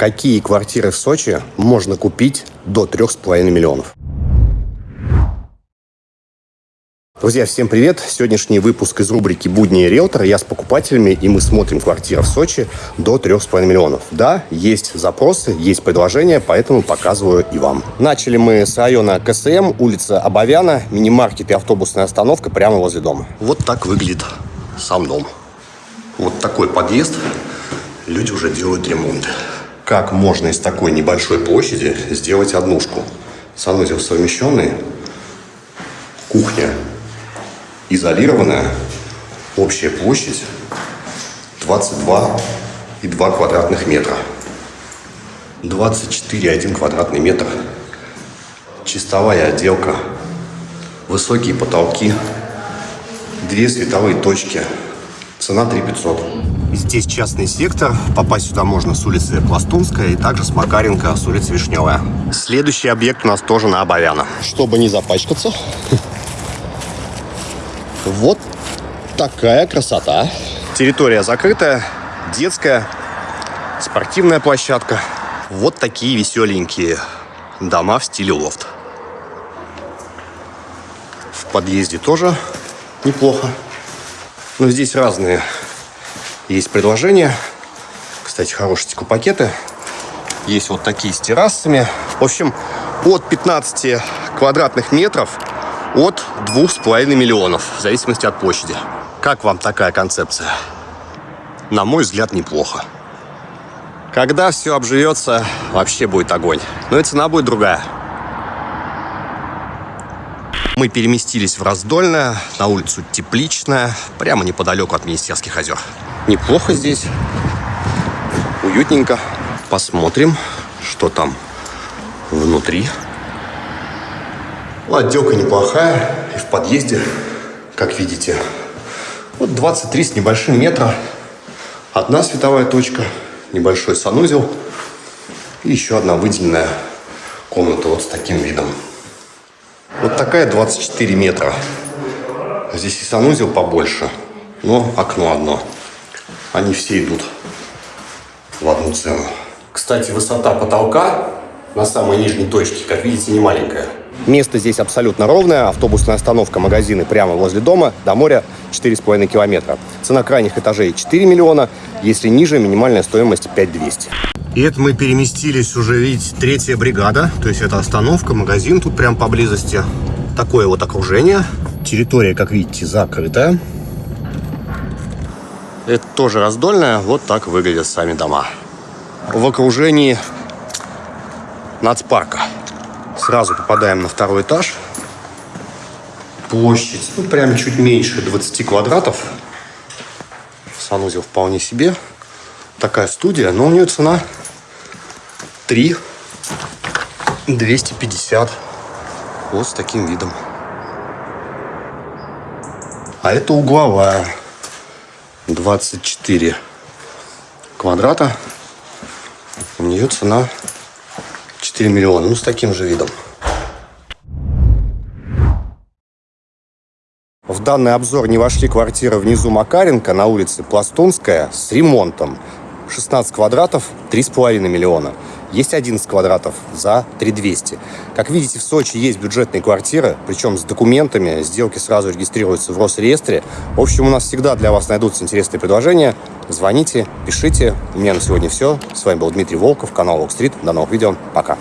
Какие квартиры в Сочи можно купить до 3,5 миллионов? Друзья, всем привет! Сегодняшний выпуск из рубрики «Будни риэлтора». Я с покупателями, и мы смотрим квартиры в Сочи до 3,5 миллионов. Да, есть запросы, есть предложения, поэтому показываю и вам. Начали мы с района КСМ, улица Абовяна, мини-маркет и автобусная остановка прямо возле дома. Вот так выглядит сам дом. Вот такой подъезд. Люди уже делают ремонт как можно из такой небольшой площади сделать однушку. Санузел совмещенный, кухня изолированная, общая площадь 22,2 квадратных метра. 24,1 квадратный метр. Чистовая отделка, высокие потолки, две световые точки. Цена 3 500. Здесь частный сектор. Попасть сюда можно с улицы Пластунская и также с Макаренко с улицы Вишневая. Следующий объект у нас тоже на Абовяна. Чтобы не запачкаться, вот такая красота. Территория закрытая, детская, спортивная площадка. Вот такие веселенькие дома в стиле лофт. В подъезде тоже неплохо. Но здесь разные есть предложения. Кстати, хорошие пакеты. Есть вот такие с террасами. В общем, от 15 квадратных метров от 2,5 миллионов, в зависимости от площади. Как вам такая концепция? На мой взгляд, неплохо. Когда все обживется, вообще будет огонь. Но и цена будет другая. Мы переместились в Раздольное, на улицу Тепличная, прямо неподалеку от Министерских озер. Неплохо здесь, уютненько. Посмотрим, что там внутри. Ну, отделка неплохая, и в подъезде, как видите, вот 23 с небольшим метра. Одна световая точка, небольшой санузел и еще одна выделенная комната вот с таким видом. Вот такая 24 метра. Здесь и санузел побольше, но окно одно. Они все идут в одну цену. Кстати, высота потолка на самой нижней точке, как видите, не маленькая. Место здесь абсолютно ровное. Автобусная остановка, магазины прямо возле дома. До моря 4,5 километра. Цена крайних этажей 4 миллиона. Если ниже, минимальная стоимость 5200. И это мы переместились уже, видите, третья бригада. То есть это остановка, магазин тут прям поблизости. Такое вот окружение. Территория, как видите, закрытая. Это тоже раздольная. Вот так выглядят сами дома. В окружении нацпарка. Сразу попадаем на второй этаж. Площадь, ну, прям чуть меньше 20 квадратов. Санузел вполне себе. Такая студия, но у нее цена 3 250 вот с таким видом а это угловая 24 квадрата у нее цена 4 миллиона ну с таким же видом В данный обзор не вошли квартиры внизу Макаренко на улице Пластунская с ремонтом. 16 квадратов, 3,5 миллиона. Есть 11 квадратов за 3200. Как видите, в Сочи есть бюджетные квартиры, причем с документами, сделки сразу регистрируются в Росреестре. В общем, у нас всегда для вас найдутся интересные предложения. Звоните, пишите. У меня на сегодня все. С вами был Дмитрий Волков, канал Walk Street. До новых видео. Пока.